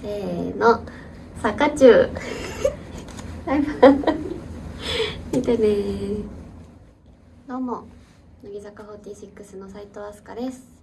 せーの坂中。バイバイ見てねどうも乃木坂46の斉藤飛鳥です。